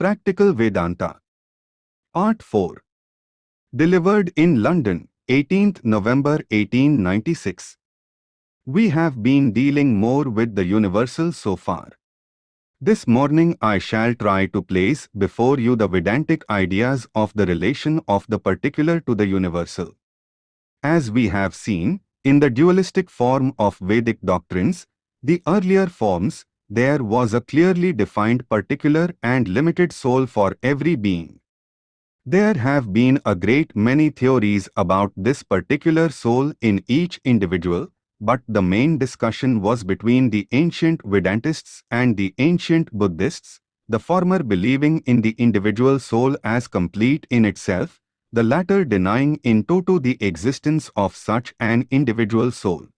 Practical Vedanta. Part 4. Delivered in London, 18th November 1896. We have been dealing more with the universal so far. This morning I shall try to place before you the Vedantic ideas of the relation of the particular to the universal. As we have seen, in the dualistic form of Vedic doctrines, the earlier forms, there was a clearly defined particular and limited soul for every being. There have been a great many theories about this particular soul in each individual, but the main discussion was between the ancient Vedantists and the ancient Buddhists, the former believing in the individual soul as complete in itself, the latter denying in toto the existence of such an individual soul.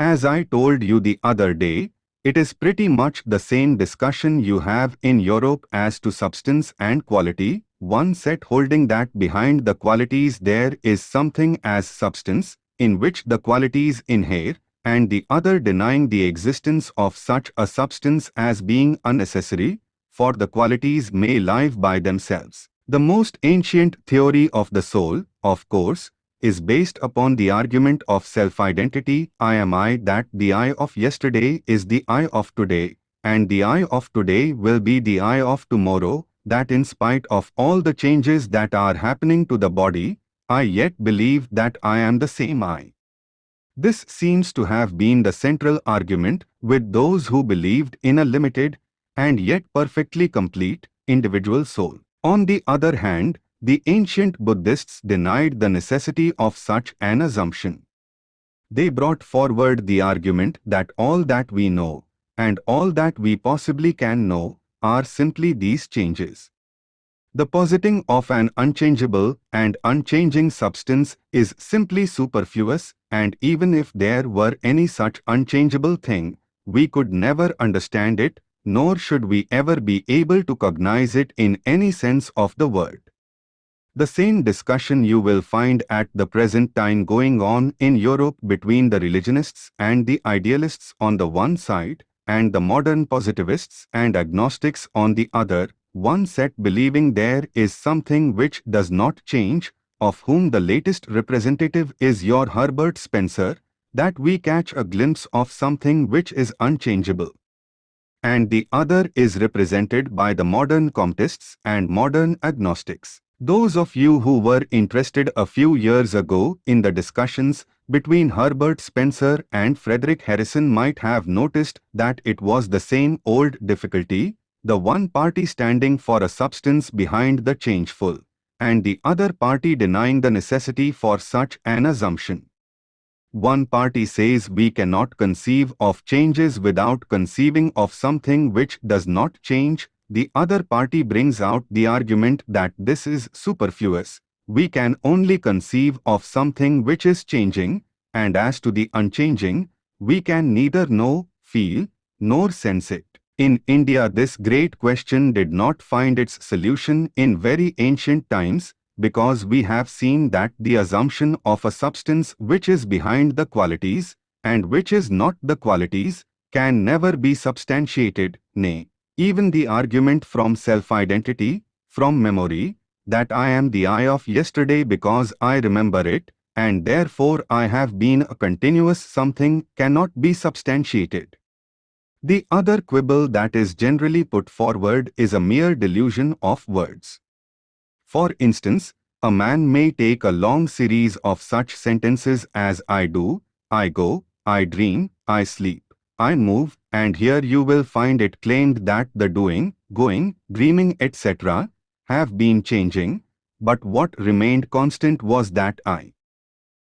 As I told you the other day, it is pretty much the same discussion you have in Europe as to substance and quality, one set holding that behind the qualities there is something as substance, in which the qualities inhere, and the other denying the existence of such a substance as being unnecessary, for the qualities may live by themselves. The most ancient theory of the soul, of course, is based upon the argument of self-identity, I am I that the I of yesterday is the I of today, and the I of today will be the I of tomorrow, that in spite of all the changes that are happening to the body, I yet believe that I am the same I. This seems to have been the central argument with those who believed in a limited, and yet perfectly complete, individual soul. On the other hand, the ancient Buddhists denied the necessity of such an assumption. They brought forward the argument that all that we know, and all that we possibly can know, are simply these changes. The positing of an unchangeable and unchanging substance is simply superfluous, and even if there were any such unchangeable thing, we could never understand it nor should we ever be able to cognize it in any sense of the word. The same discussion you will find at the present time going on in Europe between the religionists and the idealists on the one side, and the modern positivists and agnostics on the other, one set believing there is something which does not change, of whom the latest representative is your Herbert Spencer, that we catch a glimpse of something which is unchangeable and the other is represented by the modern Comtists and modern agnostics. Those of you who were interested a few years ago in the discussions between Herbert Spencer and Frederick Harrison might have noticed that it was the same old difficulty, the one party standing for a substance behind the changeful, and the other party denying the necessity for such an assumption. One party says we cannot conceive of changes without conceiving of something which does not change. The other party brings out the argument that this is superfluous. We can only conceive of something which is changing, and as to the unchanging, we can neither know, feel, nor sense it. In India this great question did not find its solution in very ancient times, because we have seen that the assumption of a substance which is behind the qualities, and which is not the qualities, can never be substantiated, nay, even the argument from self-identity, from memory, that I am the I of yesterday because I remember it, and therefore I have been a continuous something cannot be substantiated. The other quibble that is generally put forward is a mere delusion of words. For instance, a man may take a long series of such sentences as I do, I go, I dream, I sleep, I move, and here you will find it claimed that the doing, going, dreaming etc. have been changing, but what remained constant was that I.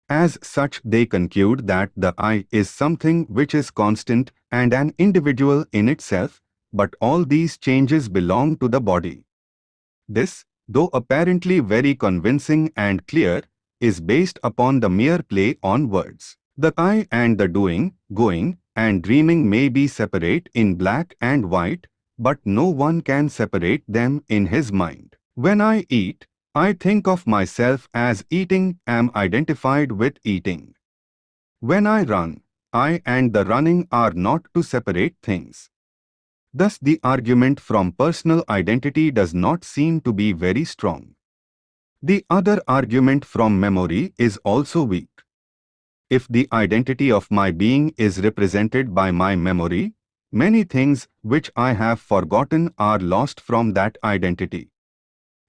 As such they conclude that the I is something which is constant and an individual in itself, but all these changes belong to the body. This, though apparently very convincing and clear, is based upon the mere play on words. The I and the doing, going, and dreaming may be separate in black and white, but no one can separate them in his mind. When I eat, I think of myself as eating, am identified with eating. When I run, I and the running are not two separate things. Thus the argument from personal identity does not seem to be very strong. The other argument from memory is also weak. If the identity of my being is represented by my memory, many things which I have forgotten are lost from that identity.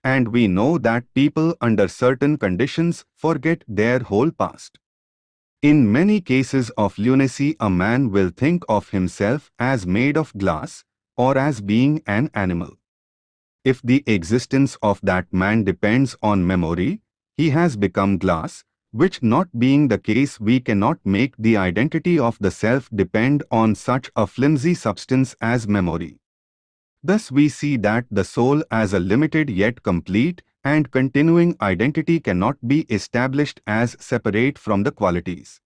And we know that people under certain conditions forget their whole past. In many cases of lunacy a man will think of himself as made of glass, or as being an animal. If the existence of that man depends on memory, he has become glass, which not being the case we cannot make the identity of the self depend on such a flimsy substance as memory. Thus we see that the soul as a limited yet complete and continuing identity cannot be established as separate from the qualities.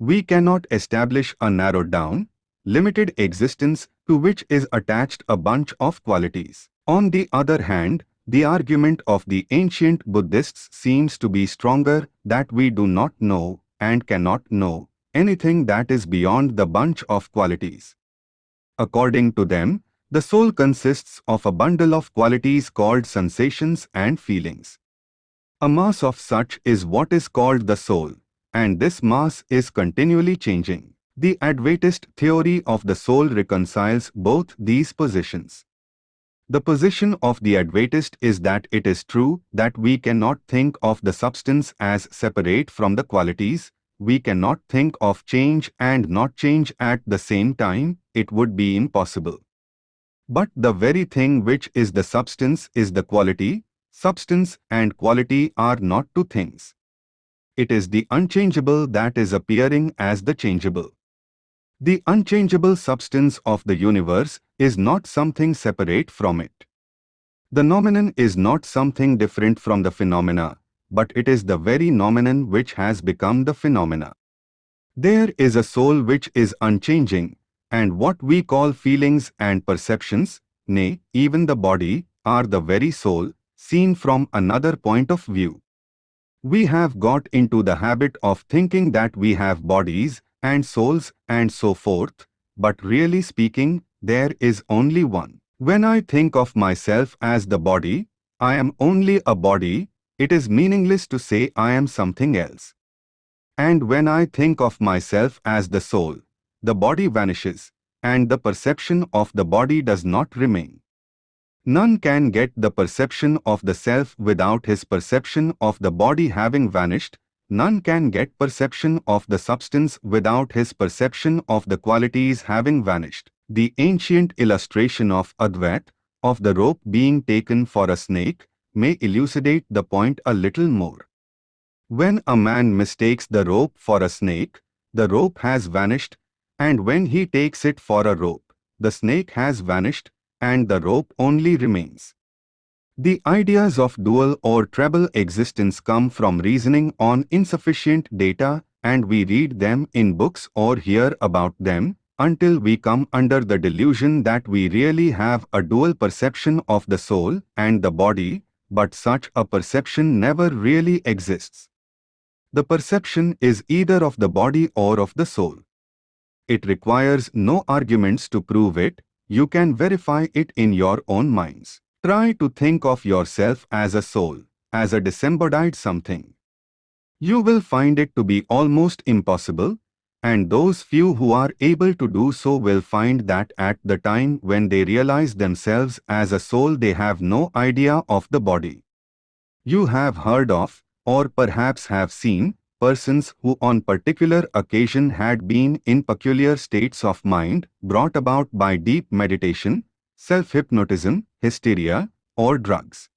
We cannot establish a narrowed down, limited existence to which is attached a bunch of qualities. On the other hand, the argument of the ancient Buddhists seems to be stronger that we do not know and cannot know anything that is beyond the bunch of qualities. According to them, the soul consists of a bundle of qualities called sensations and feelings. A mass of such is what is called the soul, and this mass is continually changing. The Advaitist theory of the soul reconciles both these positions. The position of the Advaitist is that it is true that we cannot think of the substance as separate from the qualities, we cannot think of change and not change at the same time, it would be impossible. But the very thing which is the substance is the quality, substance and quality are not two things. It is the unchangeable that is appearing as the changeable. The unchangeable substance of the universe is not something separate from it. The noumenon is not something different from the phenomena, but it is the very noumenon which has become the phenomena. There is a soul which is unchanging, and what we call feelings and perceptions, nay, even the body, are the very soul, seen from another point of view. We have got into the habit of thinking that we have bodies and souls and so forth, but really speaking, there is only one. When I think of myself as the body, I am only a body, it is meaningless to say I am something else. And when I think of myself as the soul, the body vanishes, and the perception of the body does not remain. None can get the perception of the self without his perception of the body having vanished, None can get perception of the substance without his perception of the qualities having vanished. The ancient illustration of Advait, of the rope being taken for a snake, may elucidate the point a little more. When a man mistakes the rope for a snake, the rope has vanished, and when he takes it for a rope, the snake has vanished, and the rope only remains. The ideas of dual or treble existence come from reasoning on insufficient data and we read them in books or hear about them until we come under the delusion that we really have a dual perception of the soul and the body, but such a perception never really exists. The perception is either of the body or of the soul. It requires no arguments to prove it, you can verify it in your own minds. Try to think of yourself as a soul, as a disembodied something. You will find it to be almost impossible, and those few who are able to do so will find that at the time when they realize themselves as a soul they have no idea of the body. You have heard of, or perhaps have seen, persons who on particular occasion had been in peculiar states of mind brought about by deep meditation, self-hypnotism, hysteria, or drugs.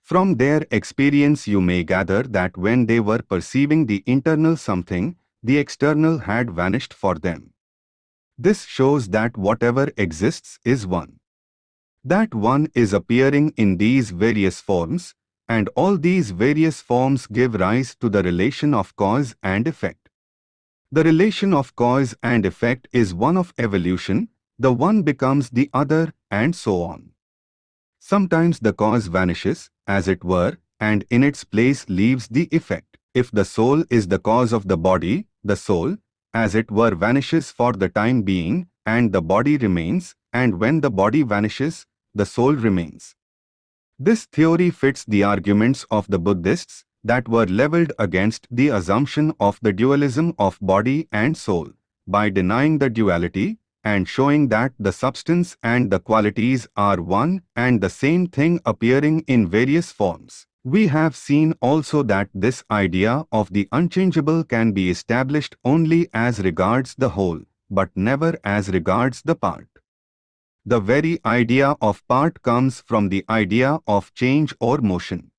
From their experience you may gather that when they were perceiving the internal something, the external had vanished for them. This shows that whatever exists is one. That one is appearing in these various forms, and all these various forms give rise to the relation of cause and effect. The relation of cause and effect is one of evolution, the one becomes the other, and so on. Sometimes the cause vanishes, as it were, and in its place leaves the effect. If the soul is the cause of the body, the soul, as it were vanishes for the time being, and the body remains, and when the body vanishes, the soul remains. This theory fits the arguments of the Buddhists that were leveled against the assumption of the dualism of body and soul by denying the duality and showing that the substance and the qualities are one and the same thing appearing in various forms. We have seen also that this idea of the unchangeable can be established only as regards the whole, but never as regards the part. The very idea of part comes from the idea of change or motion.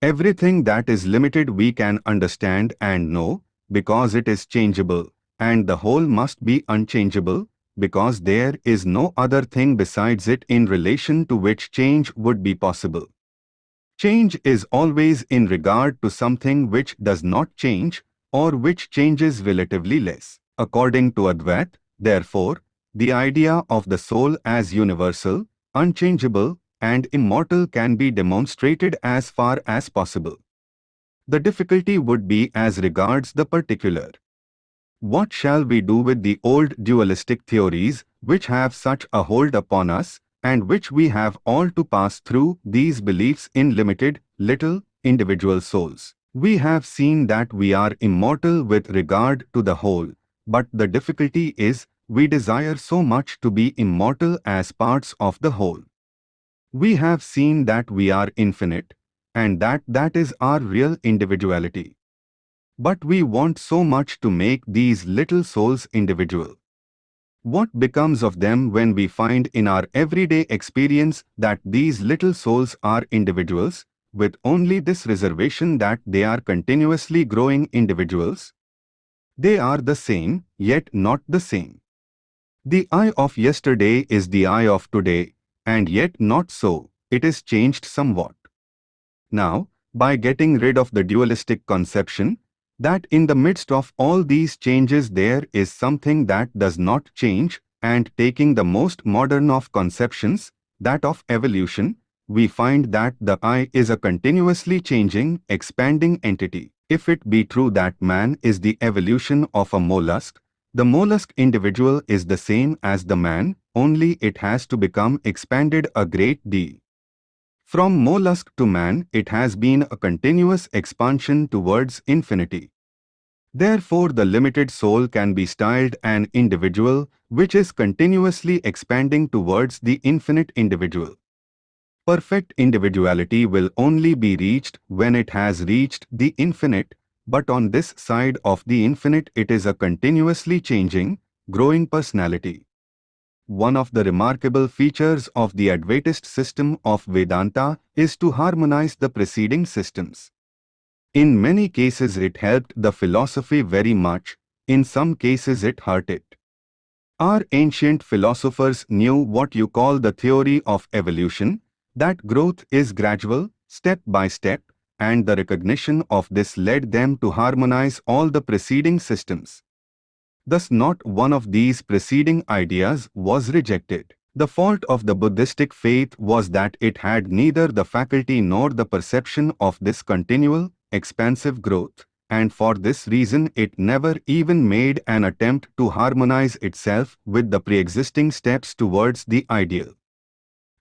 Everything that is limited we can understand and know, because it is changeable, and the whole must be unchangeable, because there is no other thing besides it in relation to which change would be possible. Change is always in regard to something which does not change or which changes relatively less. According to Advait, therefore, the idea of the soul as universal, unchangeable, and immortal can be demonstrated as far as possible. The difficulty would be as regards the particular. What shall we do with the old dualistic theories which have such a hold upon us and which we have all to pass through these beliefs in limited, little, individual souls. We have seen that we are immortal with regard to the whole, but the difficulty is we desire so much to be immortal as parts of the whole. We have seen that we are infinite, and that that is our real individuality. But we want so much to make these little souls individual. What becomes of them when we find in our everyday experience that these little souls are individuals, with only this reservation that they are continuously growing individuals? They are the same, yet not the same. The I of yesterday is the I of today, and yet not so, it is changed somewhat. Now, by getting rid of the dualistic conception, that in the midst of all these changes there is something that does not change, and taking the most modern of conceptions, that of evolution, we find that the I is a continuously changing, expanding entity. If it be true that man is the evolution of a mollusk, the mollusk individual is the same as the man, only it has to become expanded a great deal. From mollusk to man, it has been a continuous expansion towards infinity. Therefore, the limited soul can be styled an individual, which is continuously expanding towards the infinite individual. Perfect individuality will only be reached when it has reached the infinite, but on this side of the infinite it is a continuously changing, growing personality one of the remarkable features of the Advaitist system of Vedanta is to harmonize the preceding systems. In many cases it helped the philosophy very much, in some cases it hurt it. Our ancient philosophers knew what you call the theory of evolution, that growth is gradual, step by step, and the recognition of this led them to harmonize all the preceding systems. Thus not one of these preceding ideas was rejected. The fault of the Buddhistic faith was that it had neither the faculty nor the perception of this continual, expansive growth, and for this reason it never even made an attempt to harmonize itself with the pre-existing steps towards the ideal.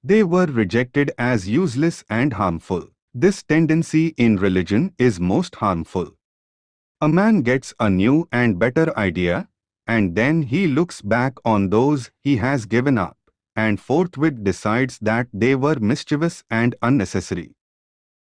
They were rejected as useless and harmful. This tendency in religion is most harmful. A man gets a new and better idea, and then he looks back on those he has given up, and forthwith decides that they were mischievous and unnecessary.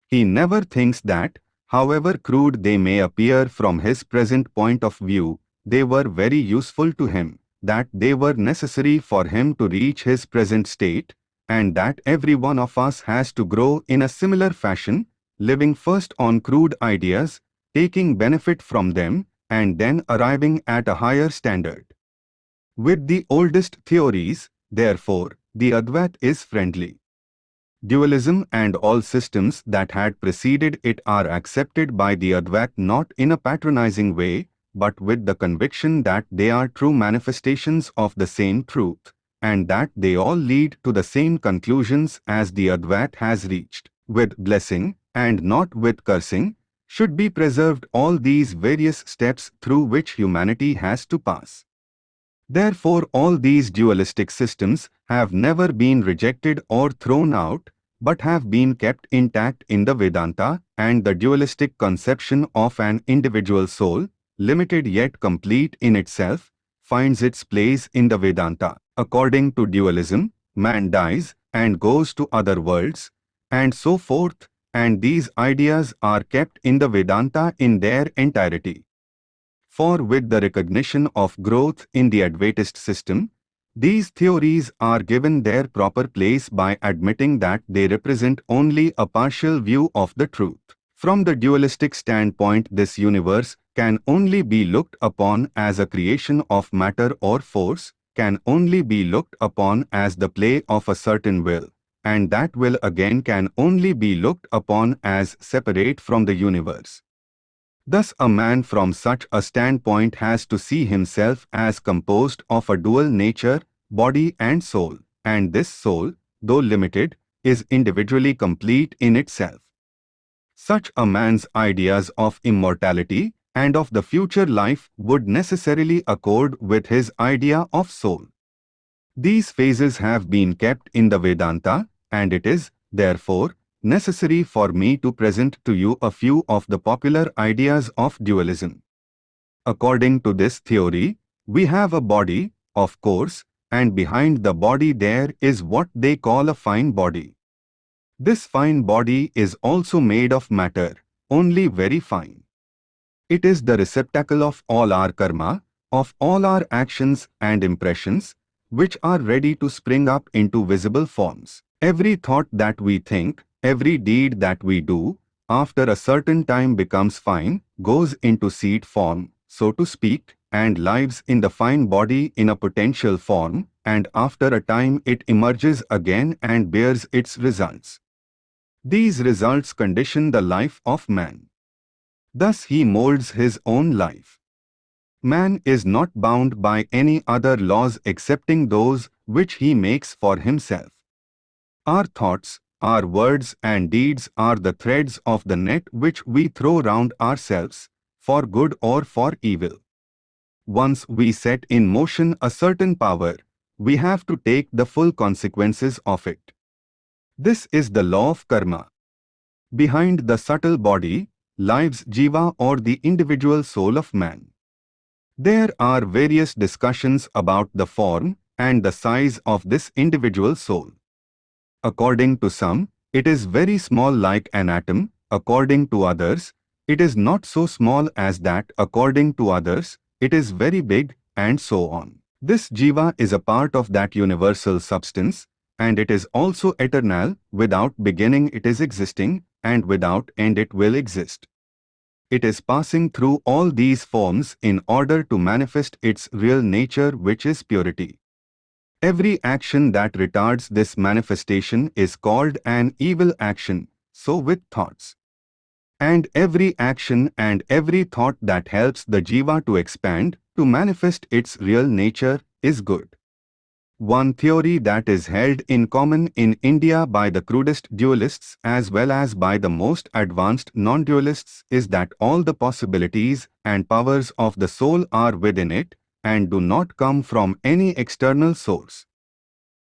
He never thinks that, however crude they may appear from his present point of view, they were very useful to him, that they were necessary for him to reach his present state, and that every one of us has to grow in a similar fashion, living first on crude ideas, taking benefit from them, and then arriving at a higher standard. With the oldest theories, therefore, the Advait is friendly. Dualism and all systems that had preceded it are accepted by the Advait not in a patronizing way, but with the conviction that they are true manifestations of the same truth, and that they all lead to the same conclusions as the Advait has reached, with blessing, and not with cursing, should be preserved all these various steps through which humanity has to pass. Therefore all these dualistic systems have never been rejected or thrown out, but have been kept intact in the Vedanta and the dualistic conception of an individual soul, limited yet complete in itself, finds its place in the Vedanta. According to dualism, man dies and goes to other worlds, and so forth, and these ideas are kept in the Vedanta in their entirety. For with the recognition of growth in the Advaitist system, these theories are given their proper place by admitting that they represent only a partial view of the truth. From the dualistic standpoint this universe can only be looked upon as a creation of matter or force, can only be looked upon as the play of a certain will, and that will again can only be looked upon as separate from the universe. Thus a man from such a standpoint has to see himself as composed of a dual nature, body and soul, and this soul, though limited, is individually complete in itself. Such a man's ideas of immortality and of the future life would necessarily accord with his idea of soul. These phases have been kept in the Vedanta, and it is, therefore, necessary for me to present to you a few of the popular ideas of dualism. According to this theory, we have a body, of course, and behind the body there is what they call a fine body. This fine body is also made of matter, only very fine. It is the receptacle of all our karma, of all our actions and impressions, which are ready to spring up into visible forms. Every thought that we think, Every deed that we do, after a certain time becomes fine, goes into seed form, so to speak, and lives in the fine body in a potential form, and after a time it emerges again and bears its results. These results condition the life of man. Thus he molds his own life. Man is not bound by any other laws excepting those which he makes for himself. Our thoughts, our words and deeds are the threads of the net which we throw round ourselves, for good or for evil. Once we set in motion a certain power, we have to take the full consequences of it. This is the law of karma. Behind the subtle body lives jiva or the individual soul of man. There are various discussions about the form and the size of this individual soul. According to some, it is very small like an atom, according to others, it is not so small as that, according to others, it is very big, and so on. This jiva is a part of that universal substance, and it is also eternal, without beginning it is existing, and without end it will exist. It is passing through all these forms in order to manifest its real nature which is purity. Every action that retards this manifestation is called an evil action, so with thoughts. And every action and every thought that helps the jiva to expand, to manifest its real nature, is good. One theory that is held in common in India by the crudest dualists as well as by the most advanced non-dualists is that all the possibilities and powers of the soul are within it and do not come from any external source.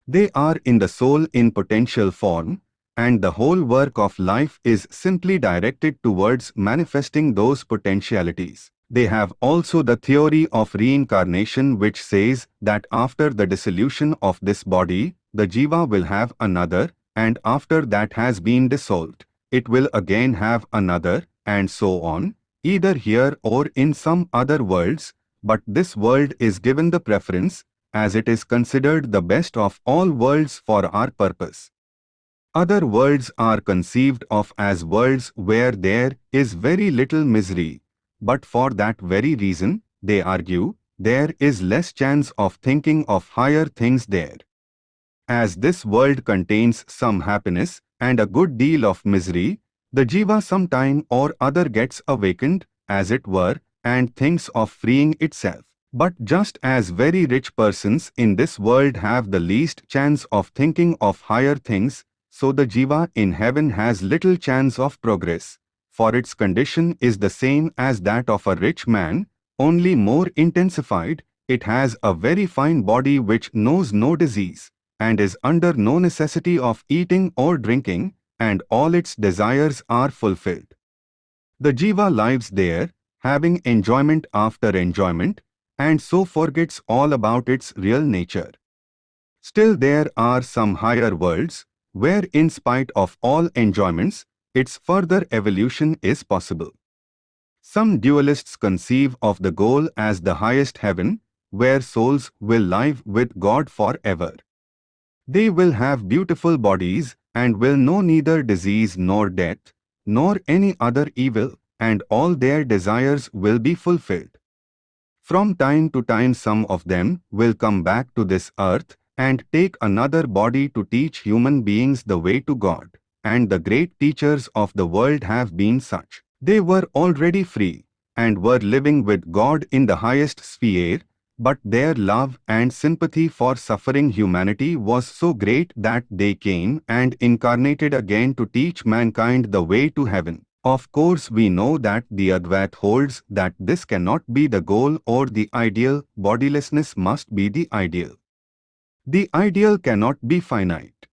They are in the soul in potential form, and the whole work of life is simply directed towards manifesting those potentialities. They have also the theory of reincarnation which says that after the dissolution of this body, the jiva will have another, and after that has been dissolved, it will again have another, and so on, either here or in some other worlds, but this world is given the preference, as it is considered the best of all worlds for our purpose. Other worlds are conceived of as worlds where there is very little misery, but for that very reason, they argue, there is less chance of thinking of higher things there. As this world contains some happiness and a good deal of misery, the jiva sometime or other gets awakened, as it were, and thinks of freeing itself. But just as very rich persons in this world have the least chance of thinking of higher things, so the jiva in heaven has little chance of progress, for its condition is the same as that of a rich man, only more intensified, it has a very fine body which knows no disease, and is under no necessity of eating or drinking, and all its desires are fulfilled. The jiva lives there, having enjoyment after enjoyment, and so forgets all about its real nature. Still there are some higher worlds, where in spite of all enjoyments, its further evolution is possible. Some dualists conceive of the goal as the highest heaven, where souls will live with God forever. They will have beautiful bodies and will know neither disease nor death, nor any other evil, and all their desires will be fulfilled. From time to time some of them will come back to this earth and take another body to teach human beings the way to God. And the great teachers of the world have been such. They were already free and were living with God in the highest sphere, but their love and sympathy for suffering humanity was so great that they came and incarnated again to teach mankind the way to heaven. Of course we know that the Advait holds that this cannot be the goal or the ideal, bodilessness must be the ideal. The ideal cannot be finite.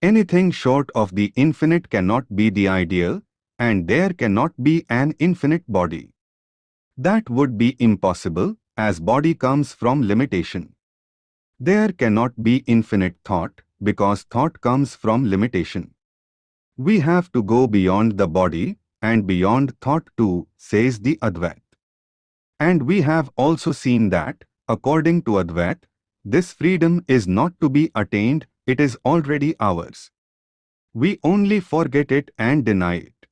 Anything short of the infinite cannot be the ideal, and there cannot be an infinite body. That would be impossible, as body comes from limitation. There cannot be infinite thought, because thought comes from limitation. We have to go beyond the body, and beyond thought too, says the Advait. And we have also seen that, according to Advait, this freedom is not to be attained, it is already ours. We only forget it and deny it.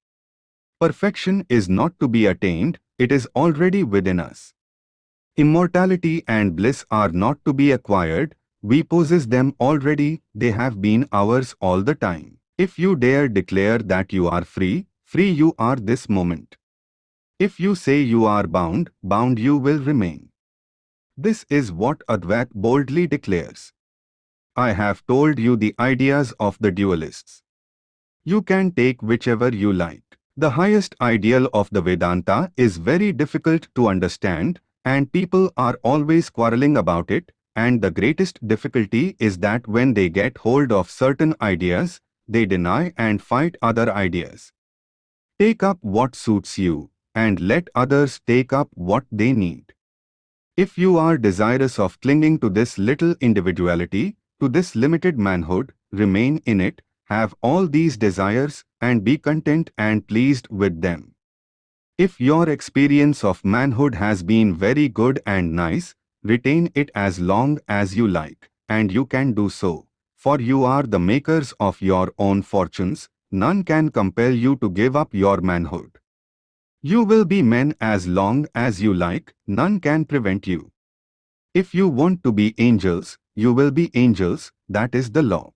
Perfection is not to be attained, it is already within us. Immortality and bliss are not to be acquired, we possess them already, they have been ours all the time. If you dare declare that you are free, free you are this moment. If you say you are bound, bound you will remain. This is what Advait boldly declares. I have told you the ideas of the dualists. You can take whichever you like. The highest ideal of the Vedanta is very difficult to understand and people are always quarreling about it and the greatest difficulty is that when they get hold of certain ideas, they deny and fight other ideas. Take up what suits you and let others take up what they need. If you are desirous of clinging to this little individuality, to this limited manhood, remain in it, have all these desires, and be content and pleased with them. If your experience of manhood has been very good and nice, retain it as long as you like, and you can do so. For you are the makers of your own fortunes, none can compel you to give up your manhood. You will be men as long as you like, none can prevent you. If you want to be angels, you will be angels, that is the law.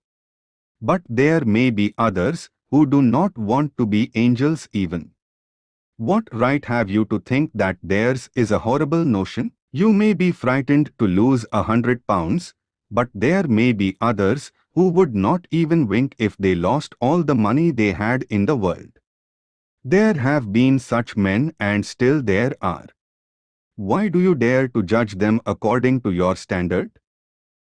But there may be others who do not want to be angels even. What right have you to think that theirs is a horrible notion? You may be frightened to lose a hundred pounds, but there may be others who would not even wink if they lost all the money they had in the world. There have been such men and still there are. Why do you dare to judge them according to your standard?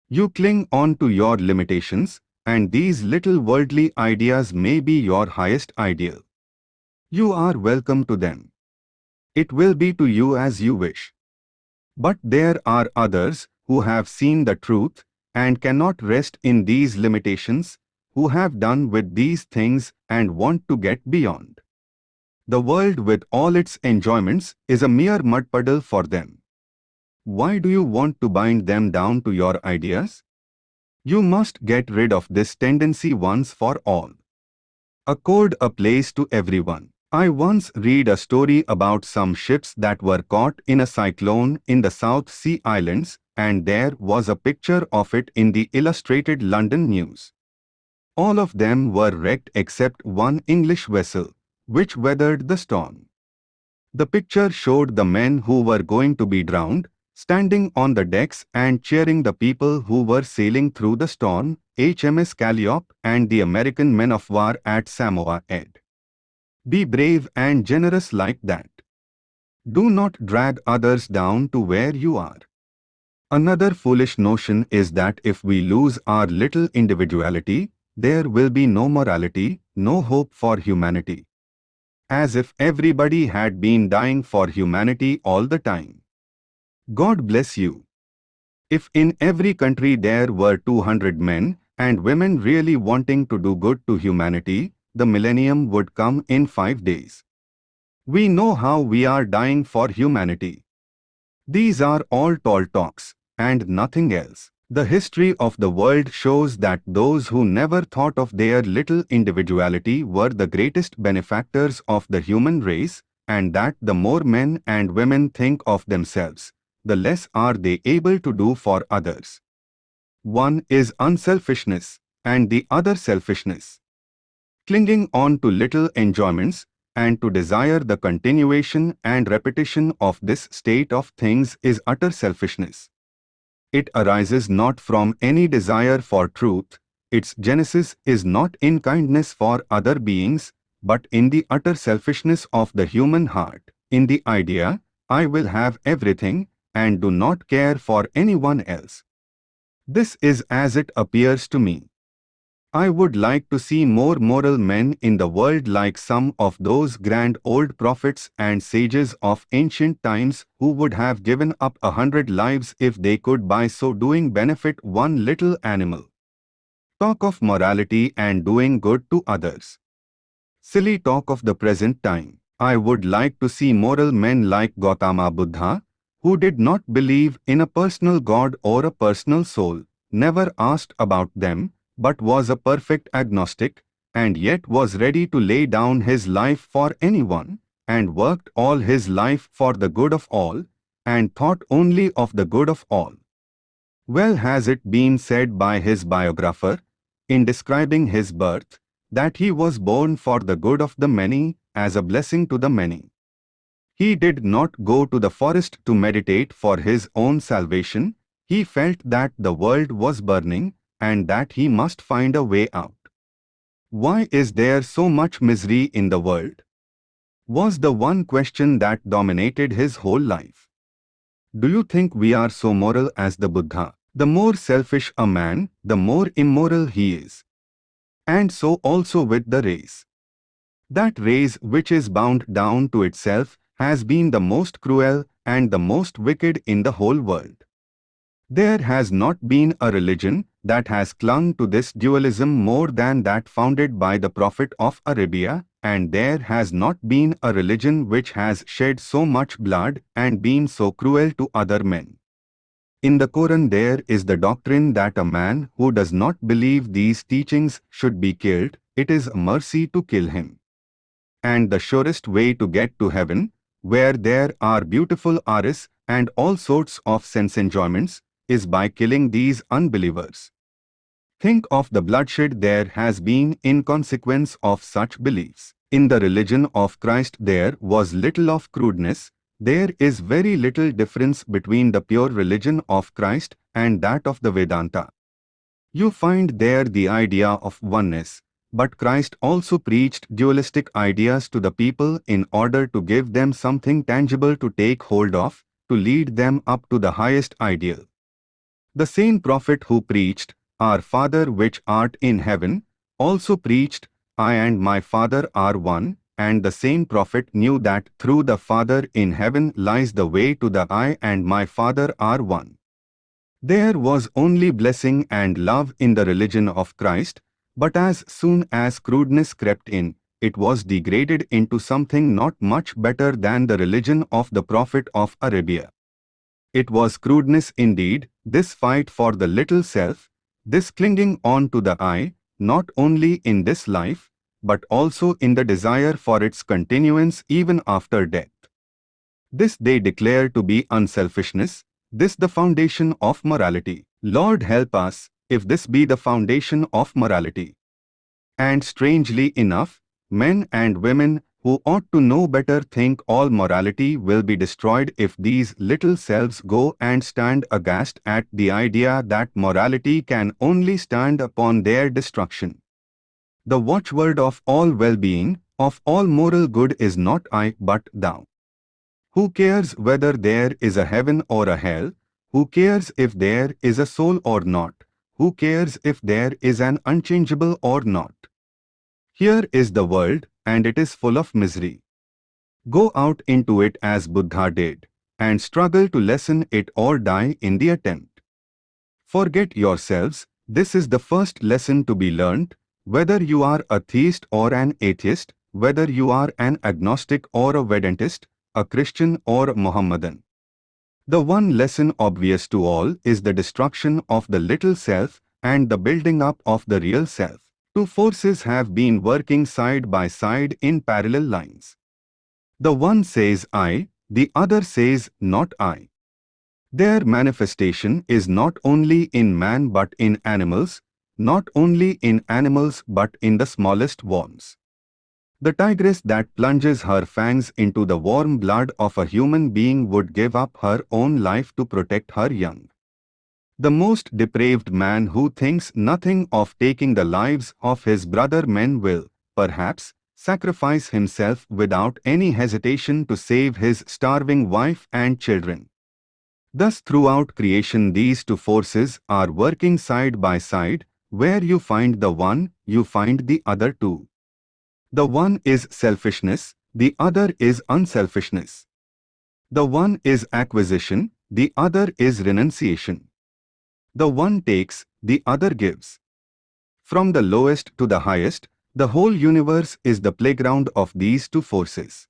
You cling on to your limitations, and these little worldly ideas may be your highest ideal. You are welcome to them. It will be to you as you wish. But there are others who have seen the truth and cannot rest in these limitations, who have done with these things and want to get beyond. The world with all its enjoyments is a mere mud puddle for them. Why do you want to bind them down to your ideas? You must get rid of this tendency once for all. Accord a place to everyone. I once read a story about some ships that were caught in a cyclone in the South Sea Islands and there was a picture of it in the illustrated London news. All of them were wrecked except one English vessel which weathered the storm. The picture showed the men who were going to be drowned, standing on the decks and cheering the people who were sailing through the storm, HMS Calliope and the American men of war at Samoa Ed. Be brave and generous like that. Do not drag others down to where you are. Another foolish notion is that if we lose our little individuality, there will be no morality, no hope for humanity. As if everybody had been dying for humanity all the time. God bless you. If in every country there were 200 men and women really wanting to do good to humanity, the millennium would come in five days. We know how we are dying for humanity. These are all tall talks, and nothing else. The history of the world shows that those who never thought of their little individuality were the greatest benefactors of the human race, and that the more men and women think of themselves, the less are they able to do for others. One is unselfishness, and the other selfishness. Clinging on to little enjoyments, and to desire the continuation and repetition of this state of things is utter selfishness. It arises not from any desire for truth, its genesis is not in kindness for other beings, but in the utter selfishness of the human heart, in the idea, I will have everything, and do not care for anyone else. This is as it appears to me. I would like to see more moral men in the world like some of those grand old prophets and sages of ancient times who would have given up a hundred lives if they could by so doing benefit one little animal. Talk of morality and doing good to others. Silly talk of the present time. I would like to see moral men like Gautama Buddha, who did not believe in a personal God or a personal soul, never asked about them, but was a perfect agnostic, and yet was ready to lay down his life for anyone, and worked all his life for the good of all, and thought only of the good of all. Well has it been said by his biographer, in describing his birth, that he was born for the good of the many, as a blessing to the many. He did not go to the forest to meditate for his own salvation, he felt that the world was burning, and that he must find a way out. Why is there so much misery in the world? Was the one question that dominated his whole life. Do you think we are so moral as the Buddha? The more selfish a man, the more immoral he is. And so also with the race. That race which is bound down to itself has been the most cruel and the most wicked in the whole world. There has not been a religion that has clung to this dualism more than that founded by the Prophet of Arabia, and there has not been a religion which has shed so much blood and been so cruel to other men. In the Quran there is the doctrine that a man who does not believe these teachings should be killed, it is a mercy to kill him. And the surest way to get to heaven, where there are beautiful houris and all sorts of sense enjoyments, is by killing these unbelievers. Think of the bloodshed there has been in consequence of such beliefs. In the religion of Christ there was little of crudeness, there is very little difference between the pure religion of Christ and that of the Vedanta. You find there the idea of oneness, but Christ also preached dualistic ideas to the people in order to give them something tangible to take hold of, to lead them up to the highest ideal. The same prophet who preached, Our Father which art in heaven, also preached, I and my Father are one, and the same prophet knew that through the Father in heaven lies the way to the I and my Father are one. There was only blessing and love in the religion of Christ, but as soon as crudeness crept in, it was degraded into something not much better than the religion of the Prophet of Arabia. It was crudeness indeed, this fight for the little self, this clinging on to the I, not only in this life, but also in the desire for its continuance even after death. This they declare to be unselfishness, this the foundation of morality. Lord help us, if this be the foundation of morality. And strangely enough, men and women who ought to know better think all morality will be destroyed if these little selves go and stand aghast at the idea that morality can only stand upon their destruction. The watchword of all well-being, of all moral good is not I but thou. Who cares whether there is a heaven or a hell, Who cares if there is a soul or not? Who cares if there is an unchangeable or not? Here is the world, and it is full of misery. Go out into it as Buddha did, and struggle to lessen it or die in the attempt. Forget yourselves, this is the first lesson to be learnt, whether you are a theist or an atheist, whether you are an agnostic or a Vedantist, a Christian or a Mohammedan. The one lesson obvious to all is the destruction of the little self and the building up of the real self. Two forces have been working side by side in parallel lines. The one says I, the other says not I. Their manifestation is not only in man but in animals, not only in animals but in the smallest worms. The tigress that plunges her fangs into the warm blood of a human being would give up her own life to protect her young. The most depraved man who thinks nothing of taking the lives of his brother men will, perhaps, sacrifice himself without any hesitation to save his starving wife and children. Thus throughout creation these two forces are working side by side, where you find the one, you find the other too. The one is selfishness, the other is unselfishness. The one is acquisition, the other is renunciation. The one takes, the other gives. From the lowest to the highest, the whole universe is the playground of these two forces.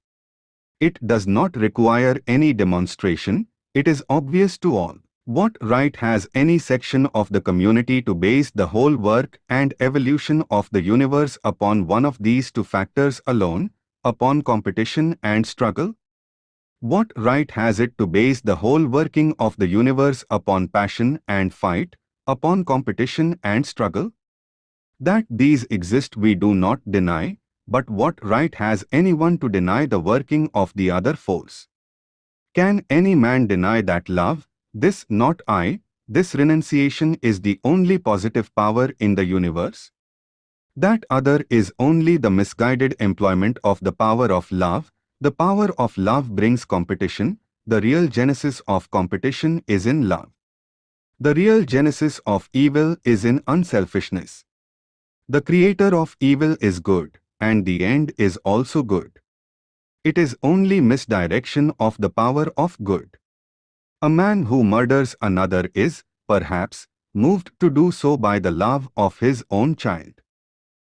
It does not require any demonstration, it is obvious to all. What right has any section of the community to base the whole work and evolution of the universe upon one of these two factors alone, upon competition and struggle? What right has it to base the whole working of the universe upon passion and fight, upon competition and struggle? That these exist we do not deny, but what right has anyone to deny the working of the other force? Can any man deny that love, this not I, this renunciation is the only positive power in the universe. That other is only the misguided employment of the power of love. The power of love brings competition. The real genesis of competition is in love. The real genesis of evil is in unselfishness. The creator of evil is good, and the end is also good. It is only misdirection of the power of good. A man who murders another is, perhaps, moved to do so by the love of his own child.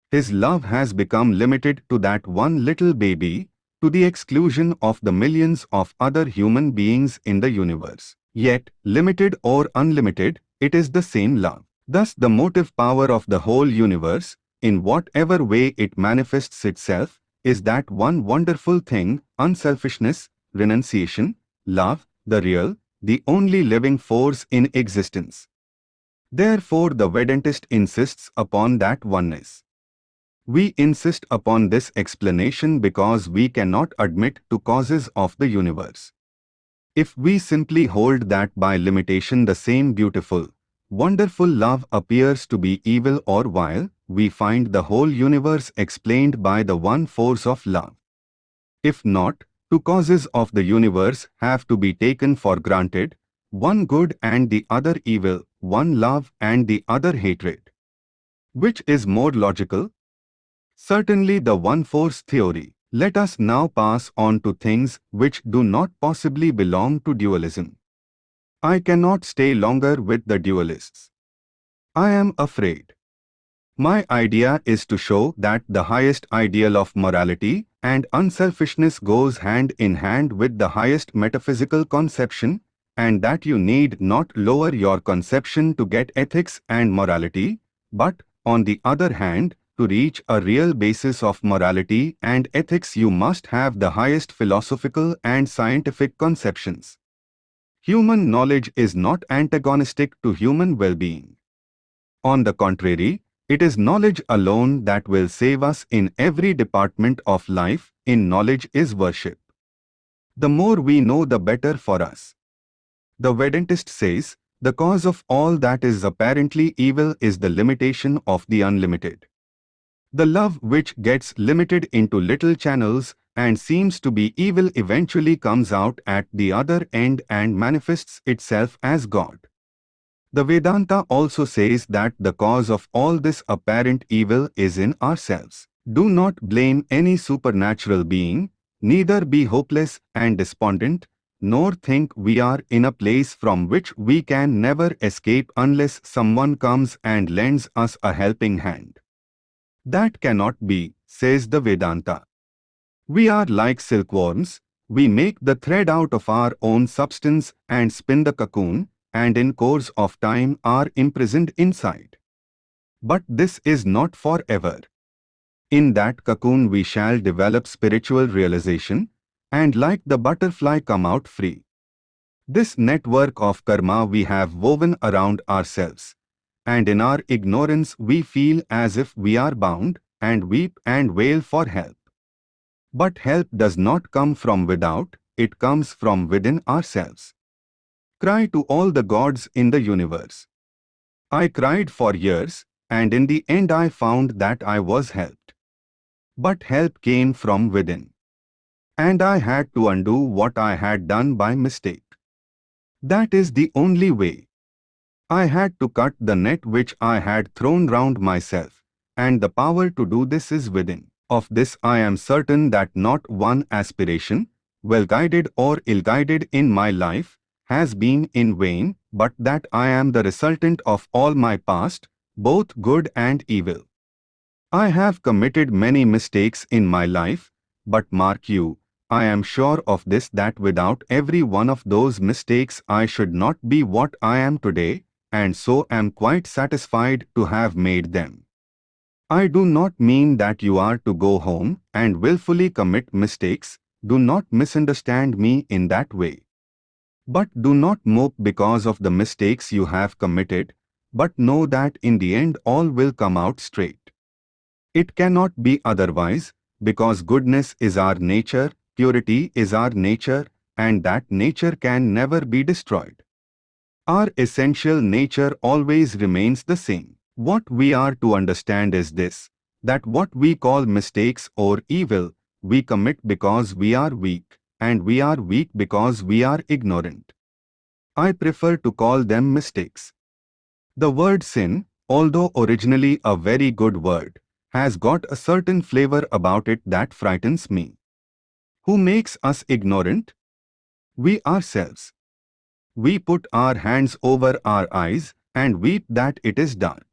His love has become limited to that one little baby, to the exclusion of the millions of other human beings in the universe. Yet, limited or unlimited, it is the same love. Thus the motive power of the whole universe, in whatever way it manifests itself, is that one wonderful thing, unselfishness, renunciation, love, the real, the only living force in existence. Therefore the Vedantist insists upon that oneness. We insist upon this explanation because we cannot admit two causes of the universe. If we simply hold that by limitation the same beautiful, wonderful love appears to be evil or vile, we find the whole universe explained by the one force of love. If not, Two causes of the universe have to be taken for granted, one good and the other evil, one love and the other hatred. Which is more logical? Certainly the one-force theory. Let us now pass on to things which do not possibly belong to dualism. I cannot stay longer with the dualists. I am afraid. My idea is to show that the highest ideal of morality and unselfishness goes hand in hand with the highest metaphysical conception and that you need not lower your conception to get ethics and morality, but, on the other hand, to reach a real basis of morality and ethics you must have the highest philosophical and scientific conceptions. Human knowledge is not antagonistic to human well-being. On the contrary, it is knowledge alone that will save us in every department of life, in knowledge is worship. The more we know the better for us. The Vedantist says, the cause of all that is apparently evil is the limitation of the unlimited. The love which gets limited into little channels and seems to be evil eventually comes out at the other end and manifests itself as God. The Vedanta also says that the cause of all this apparent evil is in ourselves. Do not blame any supernatural being, neither be hopeless and despondent, nor think we are in a place from which we can never escape unless someone comes and lends us a helping hand. That cannot be, says the Vedanta. We are like silkworms, we make the thread out of our own substance and spin the cocoon, and in course of time are imprisoned inside. But this is not forever. In that cocoon we shall develop spiritual realization, and like the butterfly come out free. This network of karma we have woven around ourselves, and in our ignorance we feel as if we are bound, and weep and wail for help. But help does not come from without, it comes from within ourselves. Cry to all the gods in the universe. I cried for years, and in the end I found that I was helped. But help came from within. And I had to undo what I had done by mistake. That is the only way. I had to cut the net which I had thrown round myself, and the power to do this is within. Of this I am certain that not one aspiration, well guided or ill guided in my life, has been in vain, but that I am the resultant of all my past, both good and evil. I have committed many mistakes in my life, but mark you, I am sure of this that without every one of those mistakes I should not be what I am today, and so am quite satisfied to have made them. I do not mean that you are to go home and willfully commit mistakes, do not misunderstand me in that way. But do not mope because of the mistakes you have committed, but know that in the end all will come out straight. It cannot be otherwise, because goodness is our nature, purity is our nature, and that nature can never be destroyed. Our essential nature always remains the same. What we are to understand is this, that what we call mistakes or evil, we commit because we are weak, and we are weak because we are ignorant. I prefer to call them mistakes. The word sin, although originally a very good word, has got a certain flavor about it that frightens me. Who makes us ignorant? We ourselves. We put our hands over our eyes and weep that it is dark.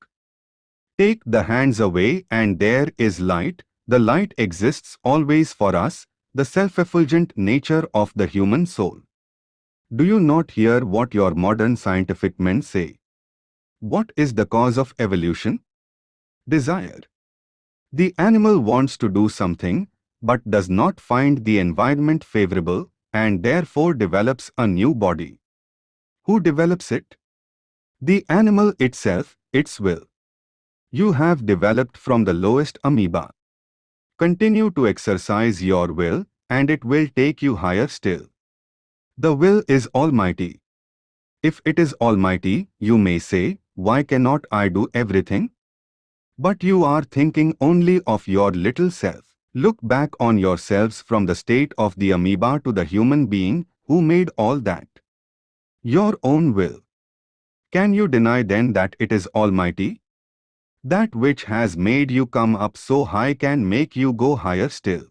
Take the hands away and there is light, the light exists always for us, the self-effulgent nature of the human soul. Do you not hear what your modern scientific men say? What is the cause of evolution? Desire. The animal wants to do something, but does not find the environment favorable and therefore develops a new body. Who develops it? The animal itself, its will. You have developed from the lowest amoeba. Continue to exercise your will, and it will take you higher still. The will is almighty. If it is almighty, you may say, why cannot I do everything? But you are thinking only of your little self. Look back on yourselves from the state of the amoeba to the human being who made all that. Your own will. Can you deny then that it is almighty? That which has made you come up so high can make you go higher still.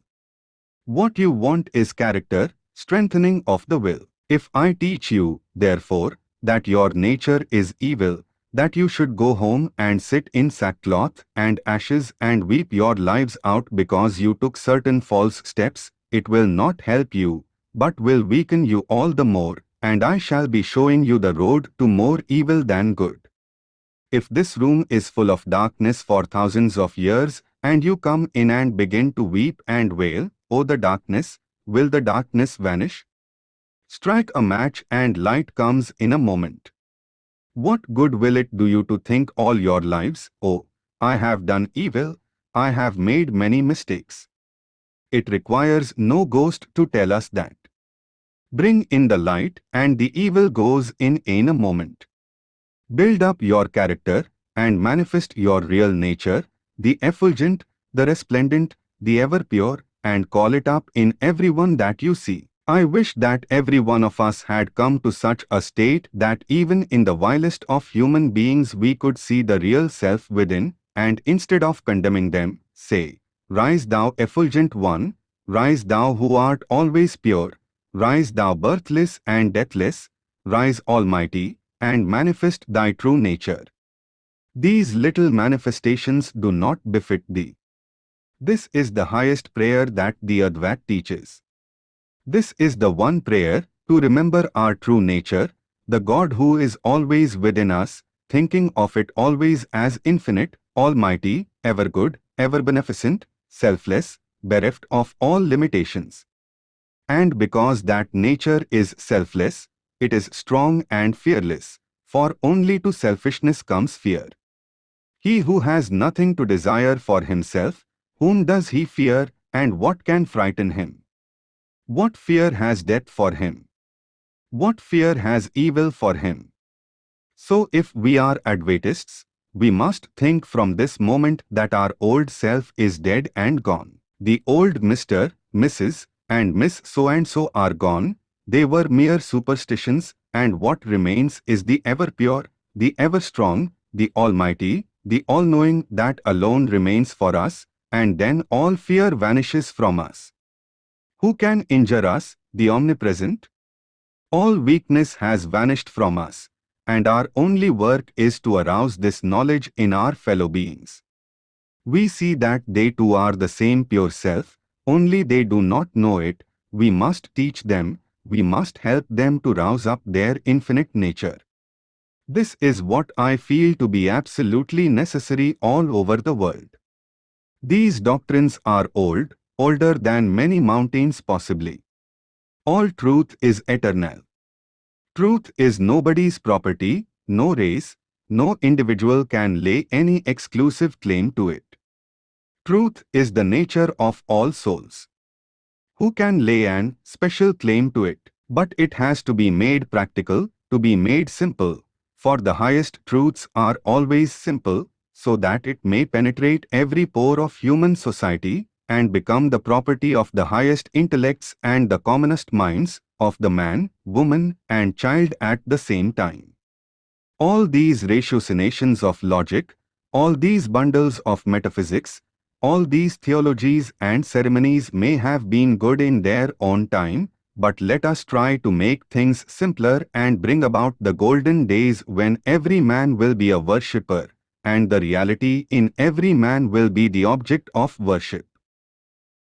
What you want is character, strengthening of the will. If I teach you, therefore, that your nature is evil, that you should go home and sit in sackcloth and ashes and weep your lives out because you took certain false steps, it will not help you, but will weaken you all the more, and I shall be showing you the road to more evil than good. If this room is full of darkness for thousands of years, and you come in and begin to weep and wail, O the darkness, will the darkness vanish? Strike a match and light comes in a moment. What good will it do you to think all your lives, oh, I have done evil, I have made many mistakes. It requires no ghost to tell us that. Bring in the light and the evil goes in in a moment. Build up your character and manifest your real nature, the effulgent, the resplendent, the ever pure, and call it up in everyone that you see. I wish that every one of us had come to such a state that even in the vilest of human beings we could see the real self within, and instead of condemning them, say, Rise thou effulgent one, rise thou who art always pure, rise thou birthless and deathless, rise almighty, and manifest thy true nature. These little manifestations do not befit thee. This is the highest prayer that the Advaita teaches. This is the one prayer to remember our true nature, the God who is always within us, thinking of it always as infinite, almighty, ever good, ever beneficent, selfless, bereft of all limitations. And because that nature is selfless, it is strong and fearless, for only to selfishness comes fear. He who has nothing to desire for himself, whom does he fear and what can frighten him? What fear has death for him? What fear has evil for him? So if we are Advaitists, we must think from this moment that our old self is dead and gone. The old Mr., Mrs., and Miss so-and-so are gone, they were mere superstitions, and what remains is the ever-pure, the ever-strong, the almighty, the all-knowing that alone remains for us, and then all fear vanishes from us. Who can injure us, the omnipresent? All weakness has vanished from us, and our only work is to arouse this knowledge in our fellow beings. We see that they too are the same pure self, only they do not know it, we must teach them, we must help them to rouse up their infinite nature. This is what I feel to be absolutely necessary all over the world. These doctrines are old, older than many mountains possibly. All truth is eternal. Truth is nobody's property, no race, no individual can lay any exclusive claim to it. Truth is the nature of all souls. Who can lay an special claim to it? But it has to be made practical, to be made simple, for the highest truths are always simple, so that it may penetrate every pore of human society and become the property of the highest intellects and the commonest minds of the man, woman and child at the same time. All these ratiocinations of logic, all these bundles of metaphysics, all these theologies and ceremonies may have been good in their own time, but let us try to make things simpler and bring about the golden days when every man will be a worshipper, and the reality in every man will be the object of worship.